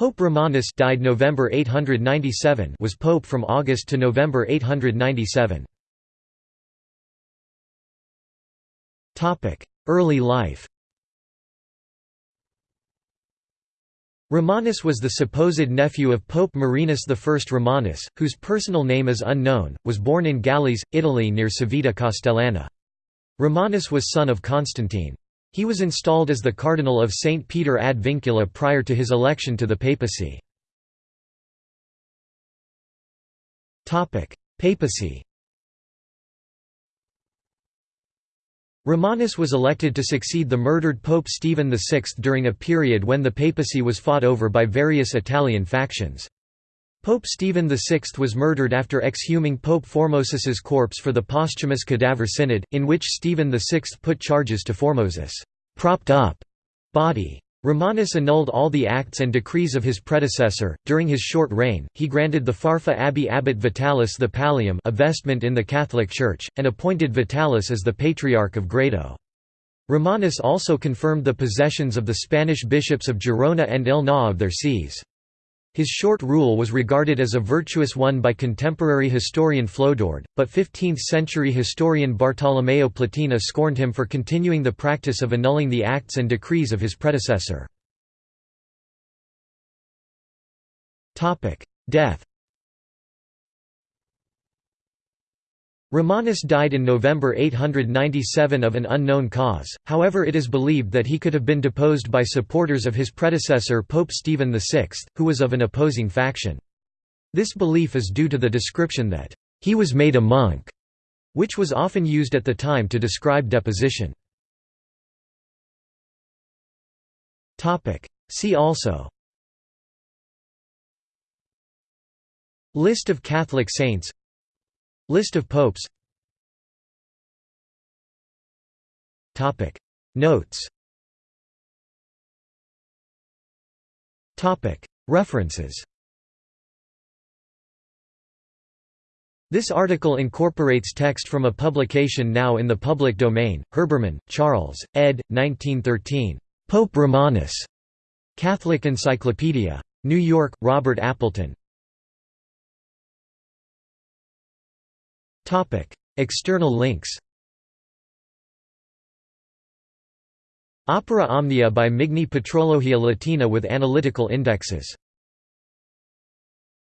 Pope Romanus died November 897 was pope from August to November 897. Topic: Early life Romanus was the supposed nephew of Pope Marinus I. Romanus, whose personal name is unknown, was born in Gallese, Italy near Civita Castellana. Romanus was son of Constantine. He was installed as the Cardinal of St. Peter ad Vincula prior to his election to the papacy. Papacy Romanus was elected to succeed the murdered Pope Stephen VI during a period when the papacy was fought over by various Italian factions. Pope Stephen VI was murdered after exhuming Pope Formosus's corpse for the posthumous Cadaver Synod, in which Stephen VI put charges to Formosus' propped-up body. Romanus annulled all the acts and decrees of his predecessor. During his short reign, he granted the Farfa Abbey abbot Vitalis the pallium, a vestment in the Catholic Church, and appointed Vitalis as the Patriarch of Grado. Romanus also confirmed the possessions of the Spanish bishops of Girona and Elna of their sees. His short rule was regarded as a virtuous one by contemporary historian Flodoard, but 15th-century historian Bartolomeo Platina scorned him for continuing the practice of annulling the acts and decrees of his predecessor. Death Romanus died in November 897 of an unknown cause, however it is believed that he could have been deposed by supporters of his predecessor Pope Stephen VI, who was of an opposing faction. This belief is due to the description that, "...he was made a monk", which was often used at the time to describe deposition. See also List of Catholic saints List of popes Notes References This article incorporates text from a publication now in the public domain, Herbermann, Charles, ed. 1913. Pope Romanus. Catholic Encyclopedia. New York, Robert Appleton. External links Opera Omnia by Migne Patrologia Latina with analytical indexes